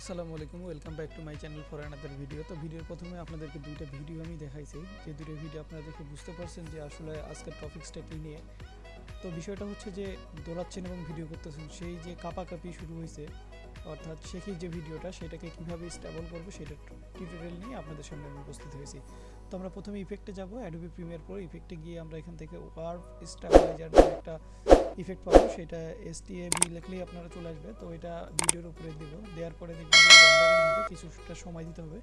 আসসালামু আলাইকুম, welcome back to my channel for another video. তো ভিডিওর প্রথমে আপনাদেরকে দুইটা ভিডিও আমি দেখাইছি। যে দুটো ভিডিও আপনারা দেখে বুঝতে পারছেন যে আসলে আজকের টপিক্সটা কী নিয়ে। তো বিষয়টা হচ্ছে যে দৌড়াচ্ছেন এবং ভিডিও করতেছেন, সেই যে কাপাকাপি শুরু হয়েছে অর্থাৎ শেখি যে ভিডিওটা, সেটাকে কীভাবে স্টেবল করব সেটা টিউটোরিয়াল নিয়ে আপনাদের সামনে আমি উপস্থিত হয়েছি। তো আমরা প্রথমে ইফেক্টে যাব অ্যাডোবি প্রিমিয়ার পর ইফেক্টে গিয়ে আমরা এখান থেকে ওয়ার্ভ স্টেবিলাইজার একটা ইফেক্ট পাবো, সেটা এস টি এ বি লিখলেই আপনারা চলে আসবে। তো এটা ভিডিওর উপরে দিব, দেওয়ার পরে দেখবেন কিছুটা সময় দিতে হবে।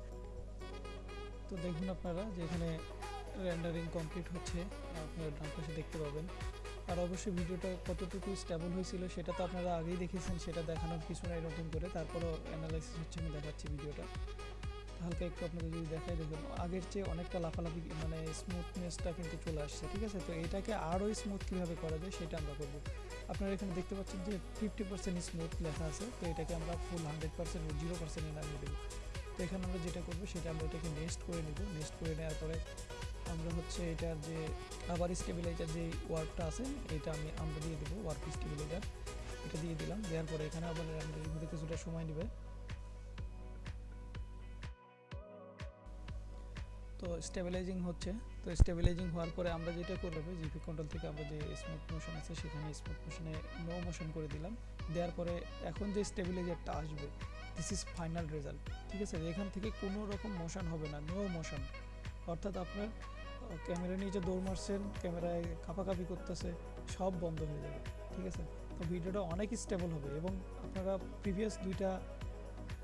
তো দেখুন আপনারা যে এখানে রেন্ডারিং কমপ্লিট হচ্ছে, আপনারা ডান পাশে দেখতে পাবেন। আর অবশ্যই ভিডিওটা কতটুকু স্টেবল হয়েছিল সেটা তো আপনারা আগেই দেখেছেন, সেটা দেখানোর কিছু নাই নতুন করে, তারপরও অ্যানালাইসিস হচ্ছে, আমি দেখাচ্ছি ভিডিওটা। হালকা একটু আপনাদের যদি দেখাই, দেখুন, আগের চেয়ে অনেকটা লাফালাফি মানে স্মুথনেসটা কিন্তু চলে আসছে, ঠিক আছে? তো এটাকে আরও স্মুথ কীভাবে করা যায় সেটা আমরা করব। আপনারা এখানে দেখতে পাচ্ছেন যে ফিফটি পার্সেন্ট স্মুথ লেখা আছে, তো এটাকে আমরা ফুল হান্ড্রেড পার্সেন্ট জিরো পার্সেন্টে নামিয়ে দেবো। তো এখানে আমরা যেটা করব, সেটা আমরা এটাকে নেক্সট করে নেব নেক্সট করে নেওয়ার পরে আমরা হচ্ছে এটার যে আবার স্টেবিলাইজার যে ওয়ার্কটা আছে, এটা আমি আমরা দিয়ে দেবো, ওয়ার্ক স্টেবিলাইজার এটা দিয়ে দিলাম, দেওয়ার পরে এখানে আবার হতে কিছুটা সময় নেবে। তো স্টেবিলাইজিং হচ্ছে। তো স্টেবিলাইজিং হওয়ার পরে আমরা যেটা করব জিপি কন্ট্রোল থেকে আমরা যে স্মুথ মোশন আছে, সেখানে স্মুথ মোশনে নো মোশন করে দিলাম। দেওয়ার পরে এখন যে স্টেবিলাইজারটা আসবে দিস ইজ ফাইনাল রেজাল্ট ঠিক আছে? এখান থেকে কোনো রকম মোশন হবে না নো মোশন অর্থাৎ আপনার ক্যামেরা নিয়ে যে দৌড় মারছেন, ক্যামেরায় কাপাকাপি করতেছে, সব বন্ধ হয়ে যাবে, ঠিক আছে? তো ভিডিওটা অনেক স্টেবল হবে এবং আপনারা প্রিভিয়াস দুইটা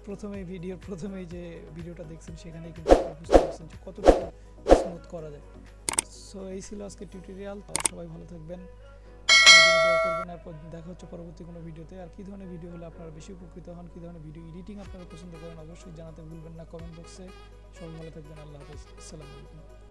প্রথমে ভিডিওর প্রথমেই যে ভিডিওটা দেখছেন সেখানে কিন্তু বুঝতে পারছেন যে কতটুকু স্মুথ করা যায়। সো এই ছিল আজকে টিউটোরিয়াল সবাই ভালো থাকবেন। দেখা হচ্ছে পরবর্তী কোনো ভিডিওতে আর কী ধরনের ভিডিও হলে আপনারা বেশি উপকৃত হন, কী ধরনের ভিডিও এডিটিং আপনারা পছন্দ করেন, অবশ্যই জানাতে ভুলবেন না কমেন্ট বক্সে। সবাই ভালো থাকবেন, আল্লাহ হাফেজ। আসসালামু আলাইকুম।